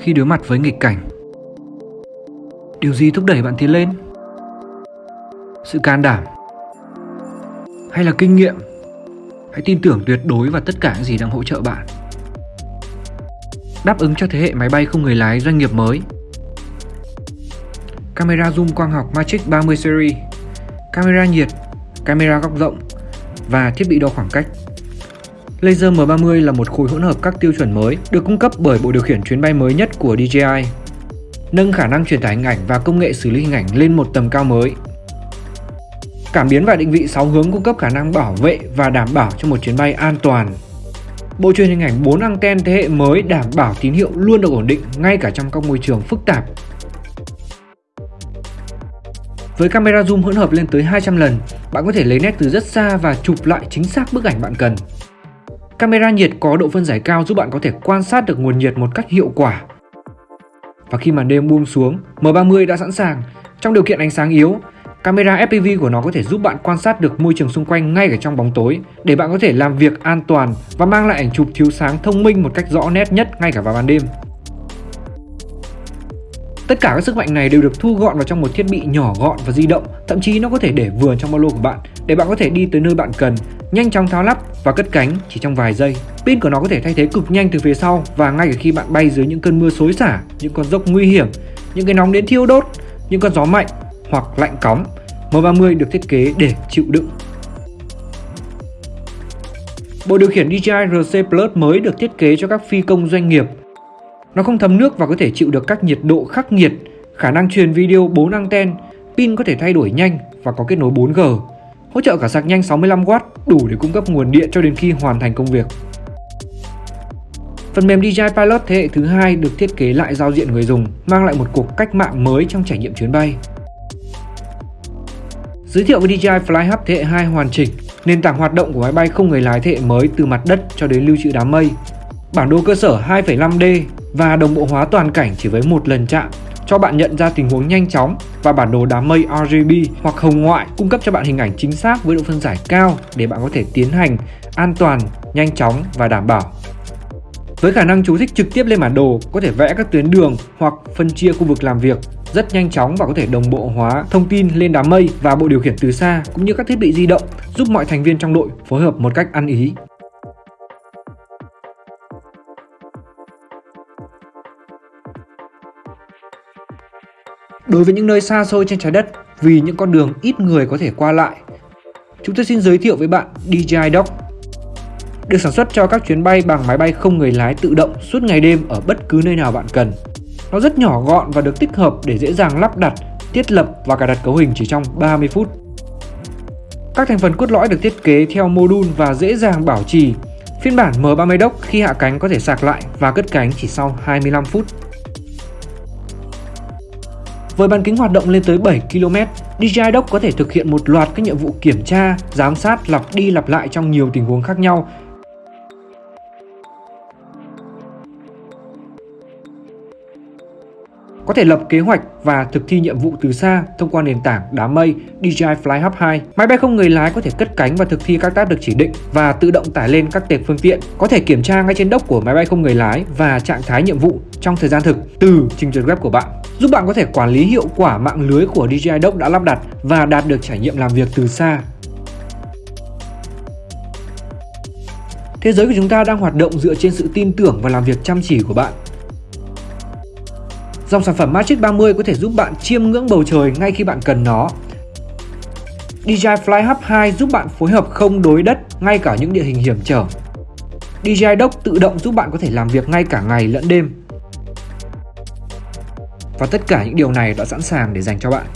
khi đối mặt với nghịch cảnh. Điều gì thúc đẩy bạn tiến lên? Sự can đảm hay là kinh nghiệm? Hãy tin tưởng tuyệt đối vào tất cả những gì đang hỗ trợ bạn. Đáp ứng cho thế hệ máy bay không người lái doanh nghiệp mới. Camera zoom quang học Magic 30 series. Camera nhiệt, camera góc rộng và thiết bị đo khoảng cách. Laser M30 là một khối hỗn hợp các tiêu chuẩn mới được cung cấp bởi bộ điều khiển chuyến bay mới nhất của DJI, nâng khả năng truyền tải hình ảnh và công nghệ xử lý hình ảnh lên một tầm cao mới. Cảm biến và định vị 6 hướng cung cấp khả năng bảo vệ và đảm bảo cho một chuyến bay an toàn. Bộ truyền hình ảnh 4 anten thế hệ mới đảm bảo tín hiệu luôn được ổn định ngay cả trong các môi trường phức tạp. Với camera zoom hỗn hợp lên tới 200 lần, bạn có thể lấy nét từ rất xa và chụp lại chính xác bức ảnh bạn cần. Camera nhiệt có độ phân giải cao giúp bạn có thể quan sát được nguồn nhiệt một cách hiệu quả. Và khi màn đêm buông xuống, M30 đã sẵn sàng. Trong điều kiện ánh sáng yếu, camera FPV của nó có thể giúp bạn quan sát được môi trường xung quanh ngay cả trong bóng tối để bạn có thể làm việc an toàn và mang lại ảnh chụp thiếu sáng thông minh một cách rõ nét nhất ngay cả vào ban đêm. Tất cả các sức mạnh này đều được thu gọn vào trong một thiết bị nhỏ gọn và di động, thậm chí nó có thể để vừa trong ba lô của bạn để bạn có thể đi tới nơi bạn cần, nhanh chóng tháo lắp và cất cánh chỉ trong vài giây. Pin của nó có thể thay thế cực nhanh từ phía sau và ngay cả khi bạn bay dưới những cơn mưa xối xả, những con dốc nguy hiểm, những cái nóng đến thiêu đốt, những con gió mạnh hoặc lạnh cóng, M30 được thiết kế để chịu đựng. Bộ điều khiển DJI RC Plus mới được thiết kế cho các phi công doanh nghiệp nó không thấm nước và có thể chịu được các nhiệt độ khắc nghiệt, khả năng truyền video 4 anten, pin có thể thay đổi nhanh và có kết nối 4G. Hỗ trợ cả sạc nhanh 65W đủ để cung cấp nguồn điện cho đến khi hoàn thành công việc. Phần mềm DJI Pilot thế hệ thứ hai được thiết kế lại giao diện người dùng, mang lại một cuộc cách mạng mới trong trải nghiệm chuyến bay. Giới thiệu với DJI Flyhub thế hệ 2 hoàn chỉnh, nền tảng hoạt động của máy bay không người lái thế hệ mới từ mặt đất cho đến lưu trữ đám mây. Bản đồ cơ sở 2,5D và đồng bộ hóa toàn cảnh chỉ với một lần chạm cho bạn nhận ra tình huống nhanh chóng và bản đồ đám mây RGB hoặc hồng ngoại cung cấp cho bạn hình ảnh chính xác với độ phân giải cao để bạn có thể tiến hành an toàn, nhanh chóng và đảm bảo. Với khả năng chú thích trực tiếp lên bản đồ, có thể vẽ các tuyến đường hoặc phân chia khu vực làm việc rất nhanh chóng và có thể đồng bộ hóa thông tin lên đám mây và bộ điều khiển từ xa cũng như các thiết bị di động giúp mọi thành viên trong đội phối hợp một cách ăn ý. Đối với những nơi xa xôi trên trái đất vì những con đường ít người có thể qua lại, chúng tôi xin giới thiệu với bạn DJI Dock. Được sản xuất cho các chuyến bay bằng máy bay không người lái tự động suốt ngày đêm ở bất cứ nơi nào bạn cần. Nó rất nhỏ gọn và được tích hợp để dễ dàng lắp đặt, thiết lập và cài đặt cấu hình chỉ trong 30 phút. Các thành phần cốt lõi được thiết kế theo mô đun và dễ dàng bảo trì. Phiên bản M30 Dock khi hạ cánh có thể sạc lại và cất cánh chỉ sau 25 phút. Với bán kính hoạt động lên tới 7 km, DJI Dock có thể thực hiện một loạt các nhiệm vụ kiểm tra, giám sát lặp đi lặp lại trong nhiều tình huống khác nhau. Có thể lập kế hoạch và thực thi nhiệm vụ từ xa thông qua nền tảng đám mây DJI Fly Hub 2. Máy bay không người lái có thể cất cánh và thực thi các tác được chỉ định và tự động tải lên các tệp phương tiện, có thể kiểm tra ngay trên đốc của máy bay không người lái và trạng thái nhiệm vụ trong thời gian thực từ trình duyệt web của bạn, giúp bạn có thể quản lý hiệu quả mạng lưới của DJI Dock đã lắp đặt và đạt được trải nghiệm làm việc từ xa Thế giới của chúng ta đang hoạt động dựa trên sự tin tưởng và làm việc chăm chỉ của bạn. Dòng sản phẩm Magic 30 có thể giúp bạn chiêm ngưỡng bầu trời ngay khi bạn cần nó. DJI Flyhub 2 giúp bạn phối hợp không đối đất ngay cả những địa hình hiểm trở. DJI Dock tự động giúp bạn có thể làm việc ngay cả ngày lẫn đêm. Và tất cả những điều này đã sẵn sàng để dành cho bạn.